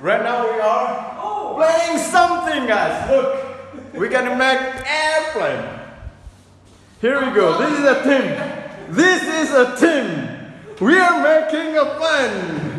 Right now we are oh. playing something, guys. Look, we're gonna make airplane. Here we go. This is a team. This is a team. We are making a plane.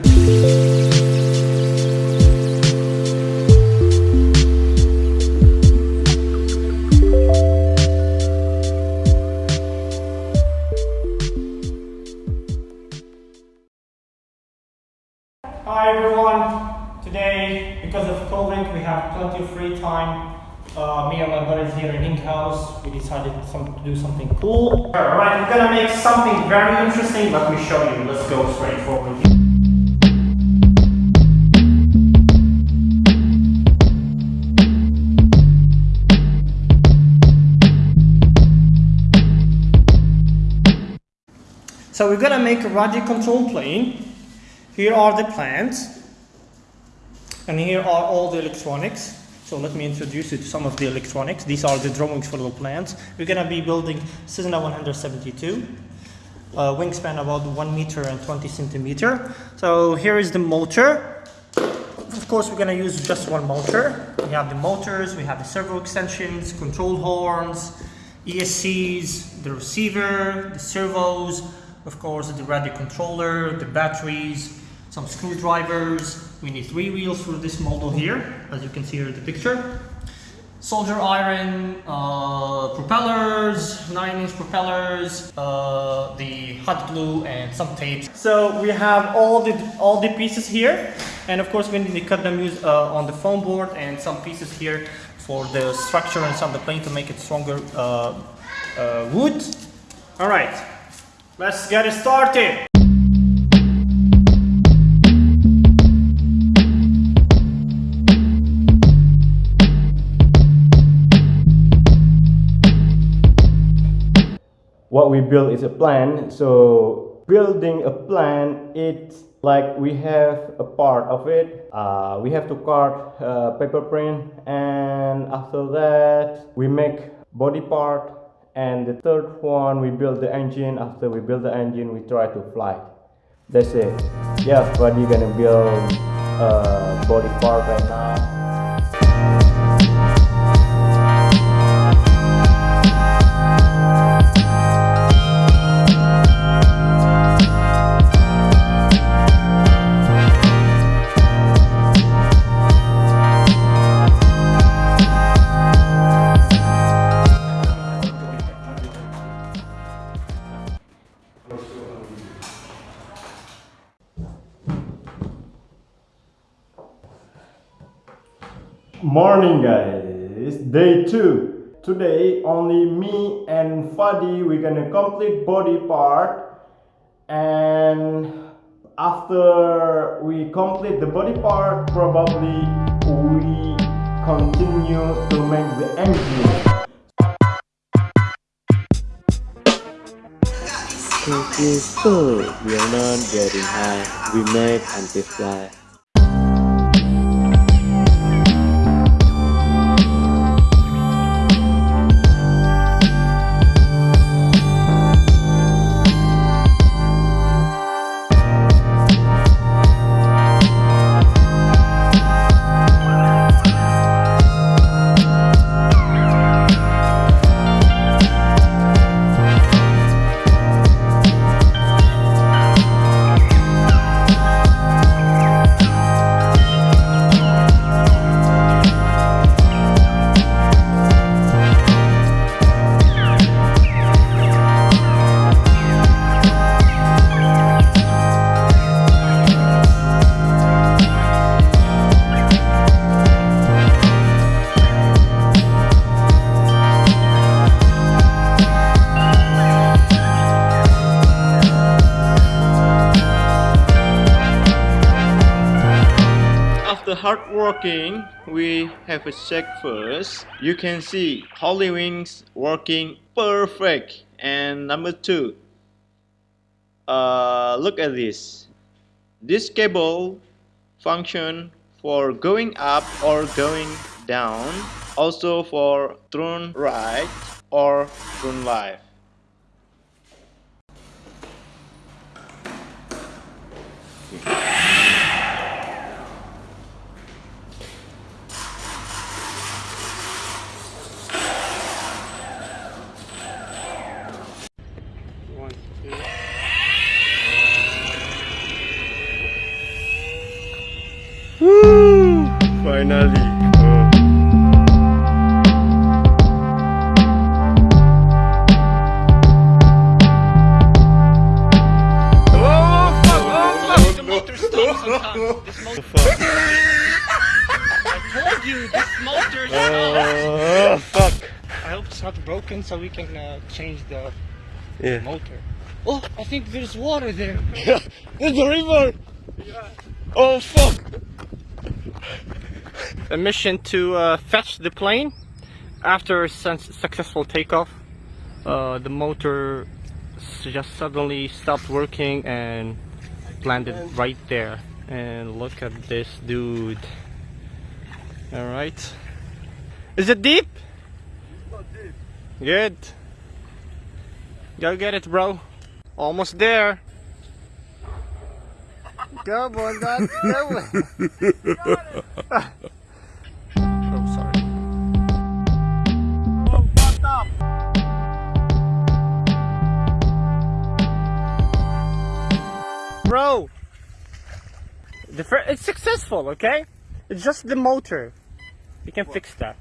Hi everyone! Today, because of COVID, we have plenty of free time. Uh, me and my brothers here in Ink House, we decided some, to do something cool. Alright, we're gonna make something very interesting. Let me show you. Let's go straight forward. So we're gonna make a radio control plane. Here are the plans, and here are all the electronics. So let me introduce you to some of the electronics. These are the drawings for the plans. We're gonna be building Cessna 172, uh, wingspan about 1 meter and 20 centimeter. So here is the motor. Of course, we're gonna use just one motor. We have the motors, we have the servo extensions, control horns, ESCs, the receiver, the servos, of course, the radio controller, the batteries, some screwdrivers. We need three wheels for this model here, as you can see here in the picture. Solder iron, uh, propellers, 9-inch propellers, uh, the hot glue, and some tape. So we have all the all the pieces here, and of course we need to cut them use, uh, on the foam board and some pieces here for the structure and some of the plane to make it stronger uh, uh, wood. All right, let's get it started. We build is a plan. So building a plan it's like we have a part of it. Uh, we have to cut uh, paper print and after that we make body part. And the third one we build the engine. After we build the engine we try to fly. That's it. Yeah but you're gonna build a body part right now Morning guys, day 2. Today only me and Fadi we're gonna complete body part and after we complete the body part probably we continue to make the engine. Christopher, we are not getting high. We make until fly. After hard working, we have a check first. You can see Holy Wings working perfect. And number two, uh, look at this. This cable function for going up or going down, also for turn right or turn left. Woo! Finally. Oh. Oh, fuck! Oh, fuck! The motor. This motor, fuck. I told you, this motor. Oh, fuck. I hope it's not broken so we can uh, change the Yeah. motor. Oh, I think there's water there. Yeah, There's a river! Oh, fuck! A mission to uh, fetch the plane after successful takeoff. Uh, the motor just suddenly stopped working and landed right there. And look at this dude. Alright. Is it deep? Not deep? Good. Go get it, bro. Almost there. Go, boy, go, go. oh, sorry. Bro, the it's successful, okay? It's just the motor. We can fix that.